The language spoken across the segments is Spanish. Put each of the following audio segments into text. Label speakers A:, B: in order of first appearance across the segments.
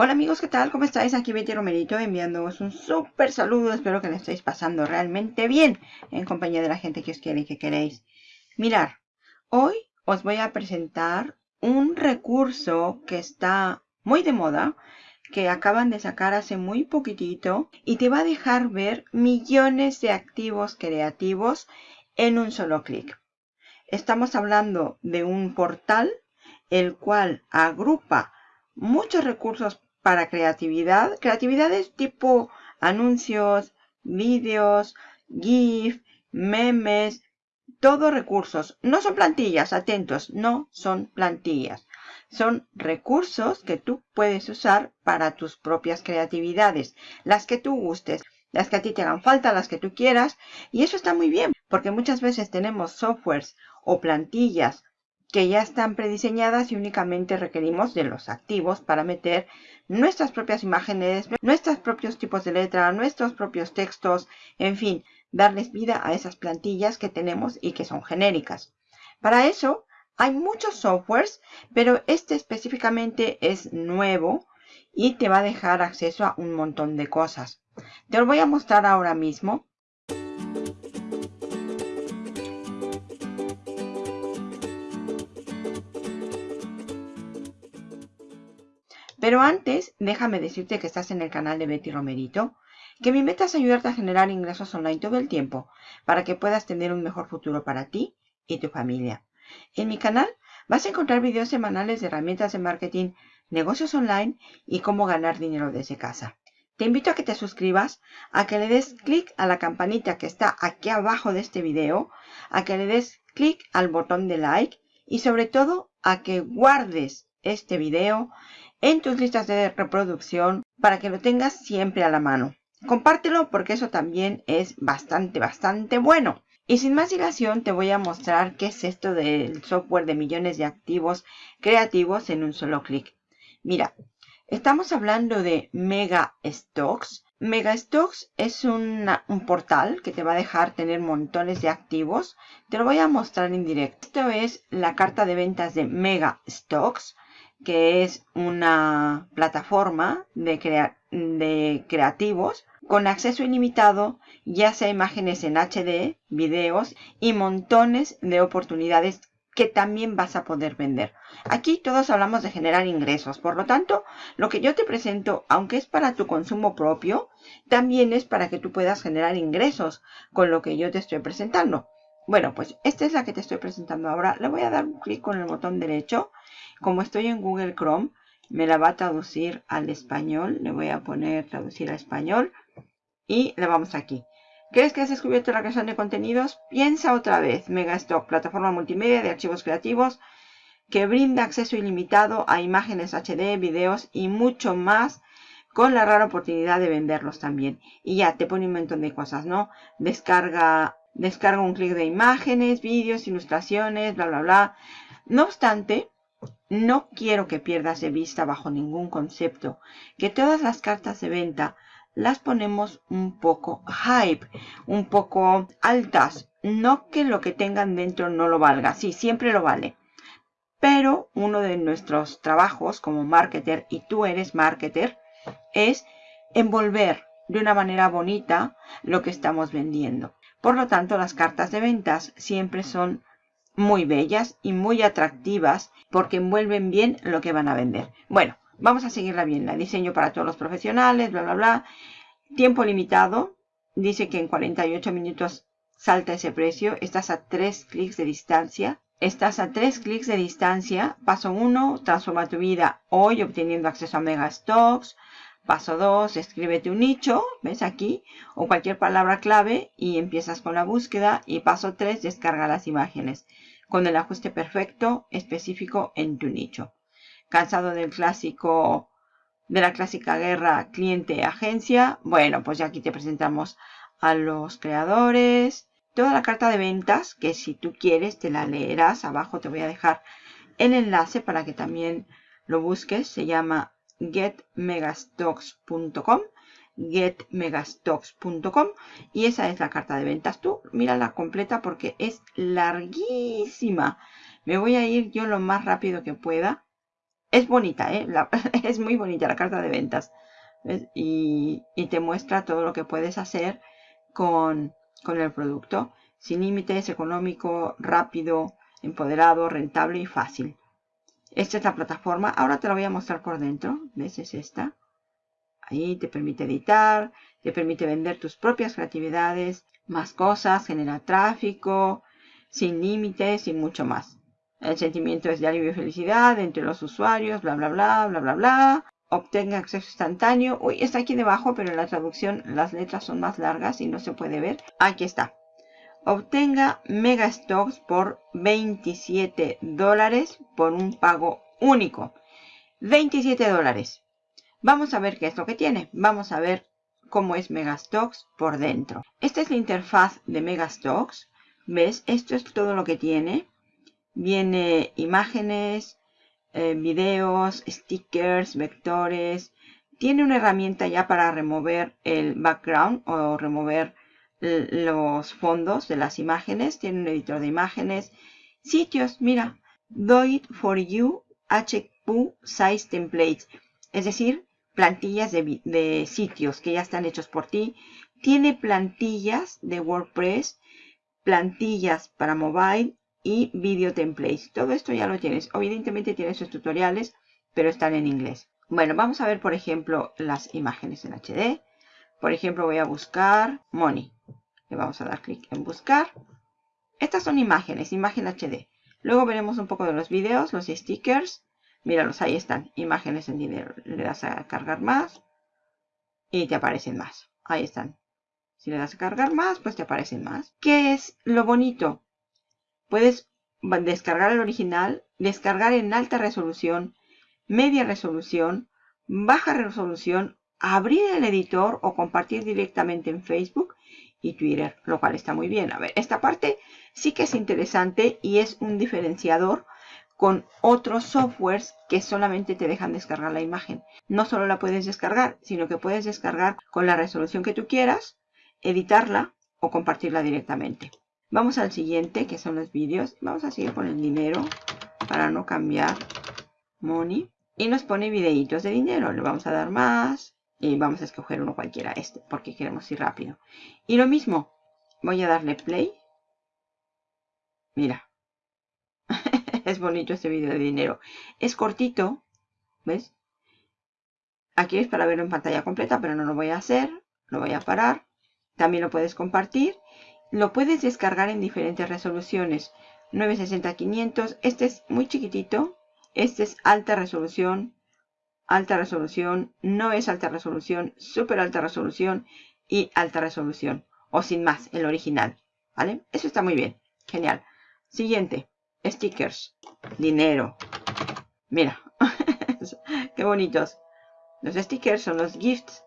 A: Hola amigos, ¿qué tal? ¿Cómo estáis? Aquí Betty Romerito enviándoos un súper saludo. Espero que le estéis pasando realmente bien en compañía de la gente que os quiere y que queréis. Mirar, hoy os voy a presentar un recurso que está muy de moda, que acaban de sacar hace muy poquitito y te va a dejar ver millones de activos creativos en un solo clic. Estamos hablando de un portal el cual agrupa muchos recursos para creatividad. Creatividades tipo anuncios, vídeos, GIF, memes, todos recursos. No son plantillas, atentos, no son plantillas. Son recursos que tú puedes usar para tus propias creatividades, las que tú gustes, las que a ti te hagan falta, las que tú quieras. Y eso está muy bien, porque muchas veces tenemos softwares o plantillas que ya están prediseñadas y únicamente requerimos de los activos para meter nuestras propias imágenes, nuestros propios tipos de letra, nuestros propios textos, en fin, darles vida a esas plantillas que tenemos y que son genéricas. Para eso hay muchos softwares, pero este específicamente es nuevo y te va a dejar acceso a un montón de cosas. Te lo voy a mostrar ahora mismo. Pero antes, déjame decirte que estás en el canal de Betty Romerito, que mi meta es ayudarte a generar ingresos online todo el tiempo, para que puedas tener un mejor futuro para ti y tu familia. En mi canal vas a encontrar videos semanales de herramientas de marketing, negocios online y cómo ganar dinero desde casa. Te invito a que te suscribas, a que le des clic a la campanita que está aquí abajo de este video, a que le des clic al botón de like y sobre todo a que guardes este video en tus listas de reproducción para que lo tengas siempre a la mano. Compártelo porque eso también es bastante, bastante bueno. Y sin más dilación te voy a mostrar qué es esto del software de millones de activos creativos en un solo clic. Mira, estamos hablando de Mega Stocks. Mega Stocks es un portal que te va a dejar tener montones de activos. Te lo voy a mostrar en directo. Esto es la carta de ventas de Mega Stocks que es una plataforma de, creativos con acceso ilimitado, ya sea imágenes en HD, videos y montones de oportunidades que también vas a poder vender. Aquí todos hablamos de generar ingresos, por lo tanto, lo que yo te presento, aunque es para tu consumo propio, también es para que tú puedas generar ingresos con lo que yo te estoy presentando. Bueno, pues esta es la que te estoy presentando ahora. Le voy a dar un clic con el botón derecho. Como estoy en Google Chrome, me la va a traducir al español. Le voy a poner traducir a español. Y le vamos aquí. ¿Crees que has descubierto la creación de contenidos? Piensa otra vez. Megastock, plataforma multimedia de archivos creativos que brinda acceso ilimitado a imágenes HD, videos y mucho más con la rara oportunidad de venderlos también. Y ya te pone un montón de cosas, ¿no? Descarga Descarga un clic de imágenes, vídeos, ilustraciones, bla, bla, bla. No obstante, no quiero que pierdas de vista bajo ningún concepto que todas las cartas de venta las ponemos un poco hype, un poco altas. No que lo que tengan dentro no lo valga, sí, siempre lo vale. Pero uno de nuestros trabajos como marketer, y tú eres marketer, es envolver de una manera bonita lo que estamos vendiendo. Por lo tanto, las cartas de ventas siempre son muy bellas y muy atractivas porque envuelven bien lo que van a vender. Bueno, vamos a seguirla bien. La diseño para todos los profesionales, bla, bla, bla. Tiempo limitado. Dice que en 48 minutos salta ese precio. Estás a 3 clics de distancia. Estás a 3 clics de distancia. Paso 1. Transforma tu vida hoy obteniendo acceso a Mega Stocks. Paso 2, escríbete un nicho, ves aquí, o cualquier palabra clave y empiezas con la búsqueda. Y paso 3, descarga las imágenes con el ajuste perfecto específico en tu nicho. ¿Cansado del clásico, de la clásica guerra cliente-agencia? Bueno, pues ya aquí te presentamos a los creadores. Toda la carta de ventas, que si tú quieres te la leerás. Abajo te voy a dejar el enlace para que también lo busques. Se llama getmegastocks.com getmegastocks.com y esa es la carta de ventas. Tú mírala completa porque es larguísima. Me voy a ir yo lo más rápido que pueda Es bonita, ¿eh? es muy bonita la carta de ventas. Y, te muestra todo lo que puedes hacer con, con el producto. Sin límites, económico, rápido, empoderado, rentable y fácil. Esta es la plataforma. Ahora te la voy a mostrar por dentro. ¿Ves? Es esta. Ahí te permite editar, te permite vender tus propias creatividades, más cosas, generar tráfico, sin límites y mucho más. El sentimiento es de alivio y felicidad entre los usuarios, bla, bla, bla, bla, bla, bla. Obtenga acceso instantáneo. Uy, está aquí debajo, pero en la traducción las letras son más largas y no se puede ver. Aquí está. Obtenga Mega Stocks por 27 dólares por un pago único. 27 dólares. Vamos a ver qué es lo que tiene. Vamos a ver cómo es Megastocks por dentro. Esta es la interfaz de Megastocks. ¿Ves? Esto es todo lo que tiene. Viene imágenes, eh, videos, stickers, vectores. Tiene una herramienta ya para remover el background o remover los fondos de las imágenes. Tiene un editor de imágenes. Sitios, mira. Do it for you HQ size templates. Es decir, plantillas de, sitios que ya están hechos por ti. Tiene plantillas de WordPress, plantillas para mobile y video templates. Todo esto ya lo tienes. Evidentemente tiene sus tutoriales, pero están en inglés. Bueno, vamos a ver, por ejemplo, las imágenes en HD. Por ejemplo, voy a buscar Money. Le vamos a dar clic en buscar. Estas son imágenes, imagen HD. Luego veremos un poco de los videos, los stickers, Míralos, ahí están. Imágenes en dinero. Le das a cargar más y te aparecen más. Ahí están. Si le das a cargar más, pues te aparecen más. ¿Qué es lo bonito? Puedes descargar el original, descargar en alta resolución, media resolución, baja resolución, abrir el editor o compartir directamente en Facebook y Twitter, lo cual está muy bien. A ver, esta parte sí que es interesante y es un diferenciador con otros softwares que solamente te dejan descargar la imagen. No solo la puedes descargar, sino que puedes descargar con la resolución que tú quieras, editarla o compartirla directamente. Vamos al siguiente, que son los vídeos. Vamos a seguir con el dinero para no cambiar. Money. Y nos pone videitos de dinero. Le vamos a dar más. Y vamos a escoger uno cualquiera, este, porque queremos ir rápido. Y lo mismo, voy a darle play. Mira, es bonito este vídeo de dinero. Es cortito, ¿ves? Aquí es para verlo en pantalla completa, pero no lo voy a hacer. Lo voy a parar. También lo puedes compartir. Lo puedes descargar en diferentes resoluciones. 960-500. Este es muy chiquitito. Este es alta resolución. Alta resolución. No es alta resolución. Súper alta resolución. Y alta resolución. O sin más, el original. ¿Vale? Eso está muy bien. Genial. Siguiente stickers, dinero. Mira, qué bonitos. Los stickers son los gifts.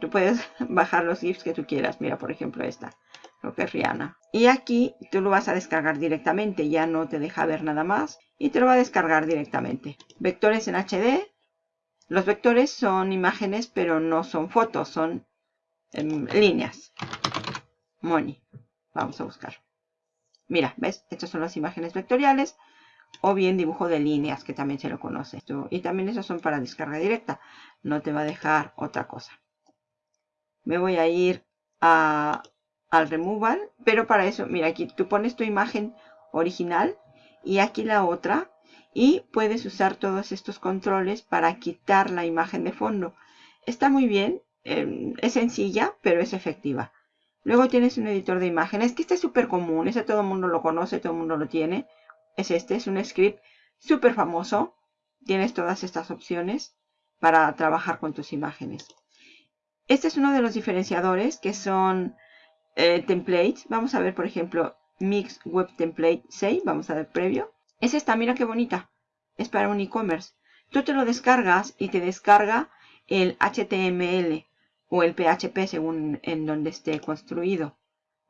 A: Tú puedes bajar los gifts que tú quieras. Mira, por ejemplo, esta. Lo que es Rihanna. Y aquí tú lo vas a descargar directamente. Ya no te deja ver nada más. Y te lo va a descargar directamente. Vectores en HD. Los vectores son imágenes, pero no son fotos. Son em, líneas. Money. Vamos a buscar. Mira, ¿ves? Estas son las imágenes vectoriales o bien dibujo de líneas, que también se lo conoce. Y también esas son para descarga directa. No te va a dejar otra cosa. Me voy a ir a, al removal, pero para eso, mira, aquí tú pones tu imagen original y aquí la otra y puedes usar todos estos controles para quitar la imagen de fondo. Está muy bien, em, es sencilla, pero es efectiva. Luego tienes un editor de imágenes, que este es súper común, ese todo el mundo lo conoce, todo el mundo lo tiene. Es este, es un script súper famoso. Tienes todas estas opciones para trabajar con tus imágenes. Este es uno de los diferenciadores que son eh, templates. Vamos a ver, por ejemplo, Mix Web Template 6. Vamos a ver previo. Es esta, mira qué bonita. Es para un e-commerce. Tú te lo descargas y te descarga el HTML o el PHP según en donde esté construido.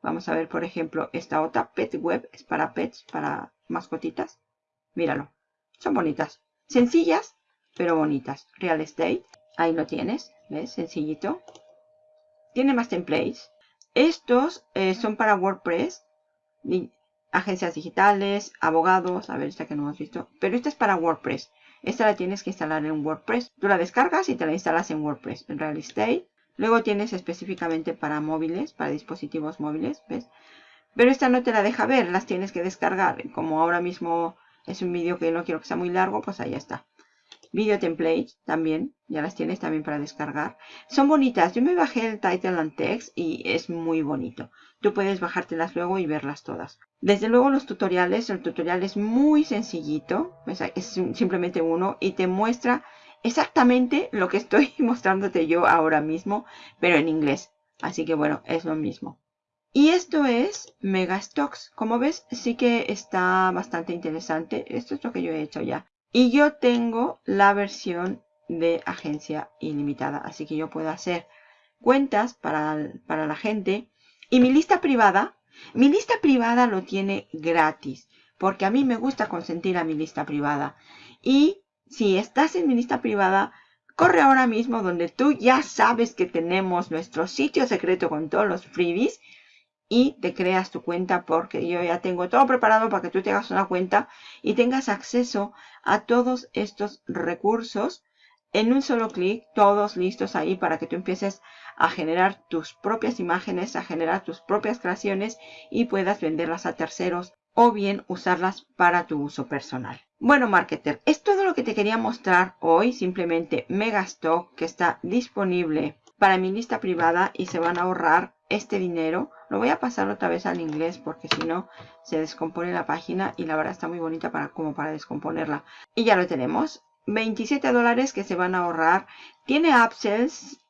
A: Vamos a ver, por ejemplo, esta otra, Pet Web, es para pets, para mascotitas. Míralo, son bonitas. Sencillas, pero bonitas. Real Estate, ahí lo tienes, ¿ves? Sencillito. Tiene más templates. Estos eh, son para WordPress, agencias digitales, abogados, a ver, esta que no hemos visto. Pero esta es para WordPress. Esta la tienes que instalar en WordPress. Tú la descargas y te la instalas en WordPress, en Real Estate. Luego tienes específicamente para móviles, para dispositivos móviles, ¿ves? Pero esta no te la deja ver, las tienes que descargar. Como ahora mismo es un vídeo que no quiero que sea muy largo, pues ahí está. Video templates también, ya las tienes también para descargar. Son bonitas, yo me bajé el title and text y es muy bonito. Tú puedes bajártelas luego y verlas todas. Desde luego los tutoriales, el tutorial es muy sencillito, es simplemente uno y te muestra exactamente lo que estoy mostrándote yo ahora mismo, pero en inglés. Así que bueno, es lo mismo. Y esto es Megastocks. Como ves, sí que está bastante interesante. Esto es lo que yo he hecho ya. Y yo tengo la versión de agencia ilimitada. Así que yo puedo hacer cuentas para, para la gente. Y mi lista privada, mi lista privada lo tiene gratis. Porque a mí me gusta consentir a mi lista privada. Y si estás en mi lista privada, corre ahora mismo donde tú ya sabes que tenemos nuestro sitio secreto con todos los freebies y te creas tu cuenta porque yo ya tengo todo preparado para que tú te hagas una cuenta y tengas acceso a todos estos recursos en un solo clic, todos listos ahí para que tú empieces a generar tus propias imágenes, a generar tus propias creaciones y puedas venderlas a terceros o bien usarlas para tu uso personal. Bueno, marketer, es todo lo que te quería mostrar hoy. Simplemente Megastock que está disponible para mi lista privada y se van a ahorrar este dinero. Lo voy a pasar otra vez al inglés porque si no se descompone la página y la verdad está muy bonita para, como para descomponerla. Y ya lo tenemos. 27 dólares que se van a ahorrar. Tiene upsells,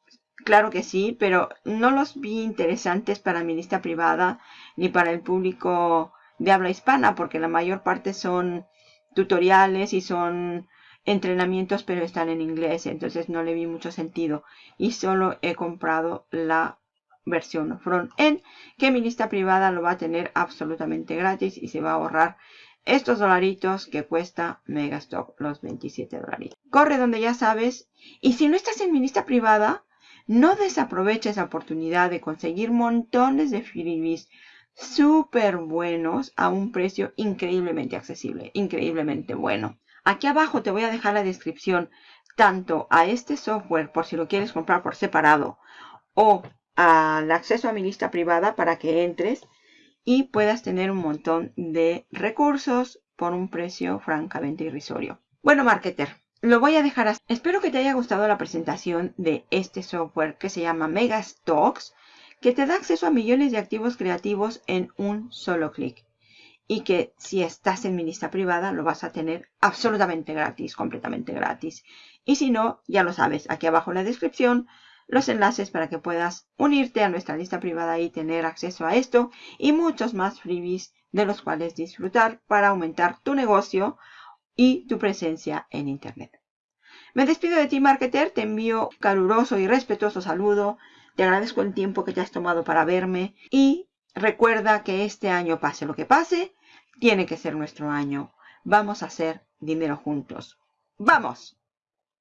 A: claro que sí, pero no los vi interesantes para mi lista privada ni para el público de habla hispana porque la mayor parte son tutoriales y son entrenamientos pero están en inglés entonces no le vi mucho sentido y solo he comprado la versión front-end que mi lista privada lo va a tener absolutamente gratis y se va a ahorrar estos dolaritos que cuesta Megastock los 27 dolaritos. Corre donde ya sabes y si no estás en mi lista privada no desaproveches esa oportunidad de conseguir montones de freebies súper buenos a un precio increíblemente accesible, increíblemente bueno. Aquí abajo te voy a dejar la descripción tanto a este software por si lo quieres comprar por separado o al acceso a mi lista privada para que entres y puedas tener un montón de recursos por un precio francamente irrisorio. Bueno, marketer, lo voy a dejar así. Espero que te haya gustado la presentación de este software que se llama Megastocks, que te da acceso a millones de activos creativos en un solo clic. Y que si estás en mi lista privada lo vas a tener absolutamente gratis, completamente gratis. Y si no, ya lo sabes, aquí abajo en la descripción los enlaces para que puedas unirte a nuestra lista privada y tener acceso a esto y muchos más freebies de los cuales disfrutar para aumentar tu negocio y tu presencia en Internet. Me despido de ti, marketer. Te envío un caluroso y respetuoso saludo. Te agradezco el tiempo que te has tomado para verme y recuerda que este año, pase lo que pase, tiene que ser nuestro año. Vamos a hacer dinero juntos. ¡Vamos!